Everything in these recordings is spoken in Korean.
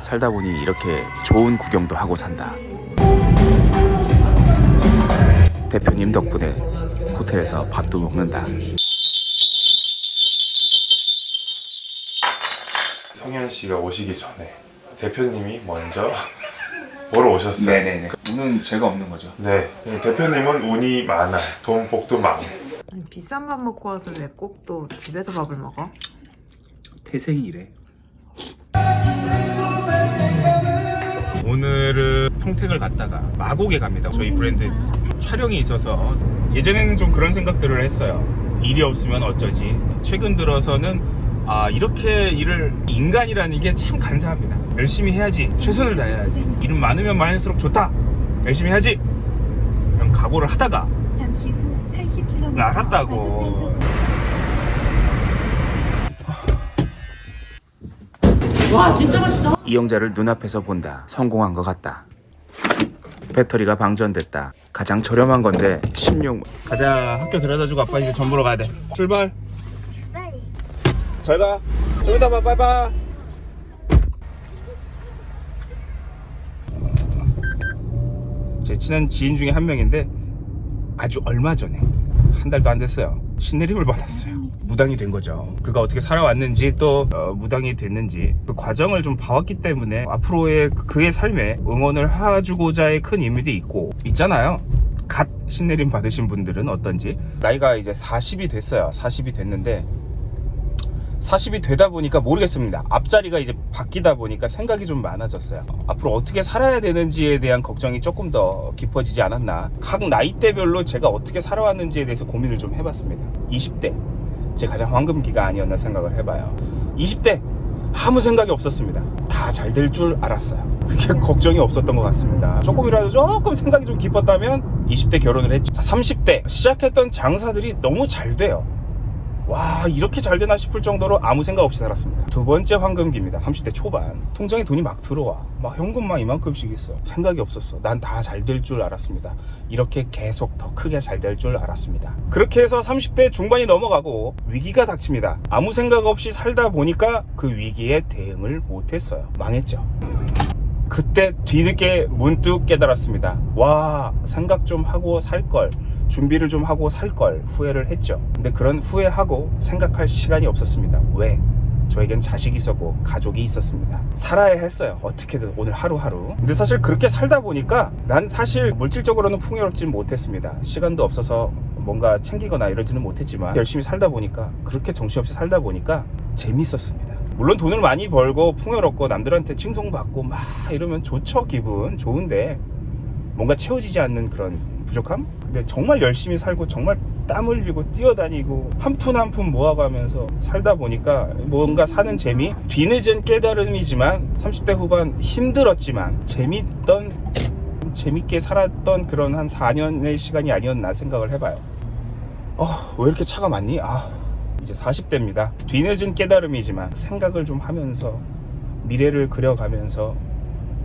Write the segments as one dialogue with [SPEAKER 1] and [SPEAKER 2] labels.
[SPEAKER 1] 살다 보니 이렇게 좋은 구경도 하고 산다. 대표님 덕분에 호텔에서 밥도 먹는다.
[SPEAKER 2] 성현 씨가 오시기 전에 대표님이 먼저 보러 오셨어요.
[SPEAKER 1] 네네네. 운은 제가 없는 거죠.
[SPEAKER 2] 네. 대표님은 운이 많아요. 돈 복도 많고.
[SPEAKER 3] 아니, 비싼 밥 먹고 와서 왜 꼭 또 집에서 밥을 먹어?
[SPEAKER 1] 태생이래. 오늘은 평택을 갔다가 마곡에 갑니다. 저희 브랜드 촬영이 있어서 예전에는 좀 그런 생각들을 했어요. 일이 없으면 어쩌지. 최근 들어서는 아 이렇게 일을 인간이라는 게 참 간사합니다. 열심히 해야지. 최선을 다해야지. 일은 많으면 많을수록 좋다. 열심히 해야지. 그런 각오를 하다가
[SPEAKER 4] 잠시 후 80km
[SPEAKER 1] 나갔다고.
[SPEAKER 3] 와 진짜 맛있다.
[SPEAKER 1] 이영자를 눈앞에서 본다. 성공한 것 같다. 배터리가 방전됐다. 가장 저렴한 건데 16. 가자. 학교 데려다주고 아빠 이제 전 보러 가야 돼. 출발. 잘 가. 좀 이따 봐. 빠이빠이. 제 친한 지인 중에 한 명인데 아주 얼마 전에 한 달도 안 됐어요. 신내림을 받았어요. 무당이 된 거죠. 그가 어떻게 살아왔는지 또 어, 무당이 됐는지 그 과정을 좀 봐왔기 때문에 앞으로의 그의 삶에 응원을 해주고자의 큰 의미도 있고 있잖아요. 갓 신내림 받으신 분들은 어떤지 나이가 이제 40이 됐어요. 40이 됐는데 40이 되다 보니까 모르겠습니다. 앞자리가 이제 바뀌다 보니까 생각이 좀 많아졌어요. 앞으로 어떻게 살아야 되는지에 대한 걱정이 조금 더 깊어지지 않았나. 각 나이대별로 제가 어떻게 살아왔는지에 대해서 고민을 좀 해봤습니다. 20대. 제 가장 황금기가 아니었나 생각을 해봐요. 20대. 아무 생각이 없었습니다. 다 잘 될 줄 알았어요. 그게 걱정이 없었던 것 같습니다. 조금이라도 조금 생각이 좀 깊었다면 20대 결혼을 했죠. 자, 30대. 시작했던 장사들이 너무 잘 돼요. 와 이렇게 잘 되나 싶을 정도로 아무 생각 없이 살았습니다. 두 번째 황금기입니다. 30대 초반. 통장에 돈이 막 들어와. 막 현금만 이만큼씩 있어. 생각이 없었어. 난 다 잘 될 줄 알았습니다. 이렇게 계속 더 크게 잘 될 줄 알았습니다. 그렇게 해서 30대 중반이 넘어가고 위기가 닥칩니다. 아무 생각 없이 살다 보니까 그 위기에 대응을 못했어요. 망했죠. 그때 뒤늦게 문득 깨달았습니다. 와, 생각 좀 하고 살 걸. 준비를 좀 하고 살 걸 후회를 했죠. 근데 그런 후회하고 생각할 시간이 없었습니다. 왜? 저에겐 자식이 있었고 가족이 있었습니다. 살아야 했어요. 어떻게든 오늘 하루하루. 근데 사실 그렇게 살다 보니까 난 사실 물질적으로는 풍요롭진 못했습니다. 시간도 없어서 뭔가 챙기거나 이러지는 못했지만 열심히 살다 보니까 그렇게 정신없이 살다 보니까 재밌었습니다. 물론 돈을 많이 벌고 풍요롭고 남들한테 칭송받고 막 이러면 좋죠 기분 좋은데 뭔가 채워지지 않는 그런 부족함? 근데 정말 열심히 살고 정말 땀 흘리고 뛰어다니고 한 푼 한 푼 모아가면서 살다 보니까 뭔가 사는 재미? 뒤늦은 깨달음이지만 30대 후반 힘들었지만 재밌던 재밌게 살았던 그런 한 4년의 시간이 아니었나 생각을 해봐요 어, 왜 이렇게 차가 많니? 아, 이제 40대입니다. 뒤늦은 깨달음이지만 생각을 좀 하면서 미래를 그려가면서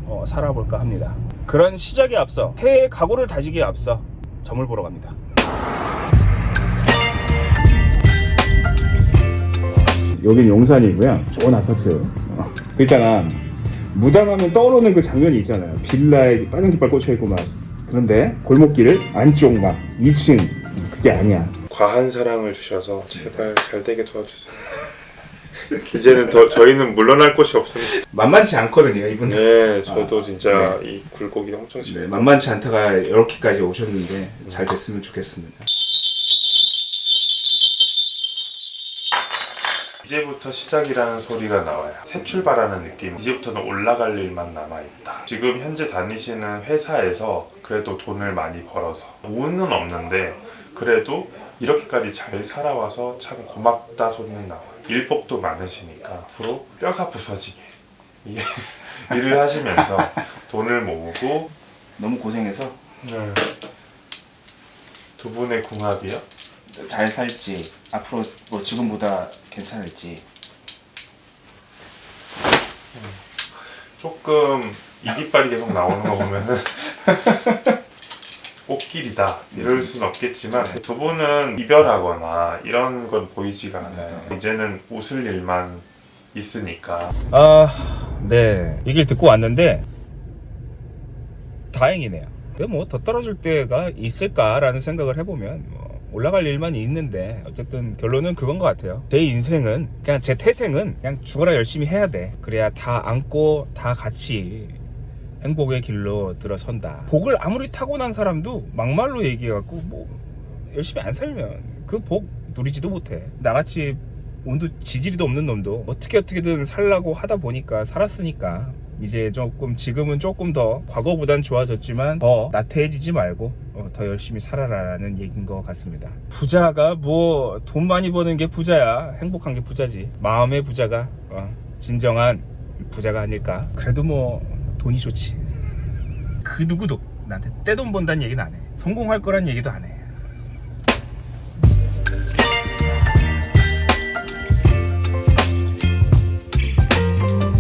[SPEAKER 1] 어, 살아볼까 합니다. 그런 시작에 앞서 해외 각오를 다지기에 앞서 점을 보러 갑니다. 여긴 용산이고요. 좋은 아파트. 어, 그 있잖아. 무당하면 떠오르는 그 장면이 있잖아요. 빌라에 빨간 깃발 꽂혀 있고 막. 그런데 골목길 안쪽 막 2층 그게 아니야.
[SPEAKER 2] 과한 사랑을 주셔서 제발 잘 되게 도와주세요. 이제는 더 저희는 물러날 곳이 없습니다.
[SPEAKER 1] 만만치 않거든요, 이분.
[SPEAKER 2] 네, 저도
[SPEAKER 1] 아,
[SPEAKER 2] 진짜 이 굴곡이 엄청
[SPEAKER 1] 네,
[SPEAKER 2] 심해요.
[SPEAKER 1] 만만치 않다가 이렇게까지 오셨는데 잘 됐으면 좋겠습니다.
[SPEAKER 2] 이제부터 시작이라는 소리가 나와요. 새 출발하는 느낌. 이제부터는 올라갈 일만 남아있다. 지금 현재 다니시는 회사에서 그래도 돈을 많이 벌어서 운은 없는데 그래도 이렇게까지 잘 살아와서 참 고맙다 소리는 나와요. 일복도 많으시니까 앞으로 뼈가 부서지게 이- 일을 하시면서 돈을 모으고
[SPEAKER 1] 너무 고생해서
[SPEAKER 2] 두 분의 궁합이요?
[SPEAKER 1] 잘 살지 앞으로 뭐 지금보다 괜찮을지.
[SPEAKER 2] 조금 이깃발이 계속 나오는 거 보면은 꽃길이다. 이럴 수는 없겠지만 두 분은 이별하거나 이런 건 보이지가 않아요. 이제는 웃을 일만 있으니까.
[SPEAKER 1] 아 네. 얘기를 듣고 왔는데 다행이네요. 뭐더 떨어질 때가 있을까라는 생각을 해보면 뭐 올라갈 일만 있는데 어쨌든 결론은 그건 것 같아요. 제 인생은 그냥 제 태생은 그냥 죽어라 열심히 해야 돼. 그래야 다 안고 다 같이 행복의 길로 들어선다. 복을 아무리 타고난 사람도 막말로 얘기해갖고 뭐 열심히 안 살면 그 복 누리지도 못해. 나같이 운도 지지리도 없는 놈도 어떻게 어떻게든 살라고 하다 보니까 살았으니까 이제 조금 지금은 조금 더 과거보단 좋아졌지만 더 나태해지지 말고 어, 더 열심히 살아라라는 얘기인 것 같습니다. 부자가 뭐 돈 많이 버는 게 부자야. 행복한 게 부자지. 마음의 부자가 어, 진정한 부자가 아닐까. 그래도 뭐 돈이 좋지. 그 누구도 나한테 떼돈 번다는 얘기는 안해. 성공할 거란 얘기도 안해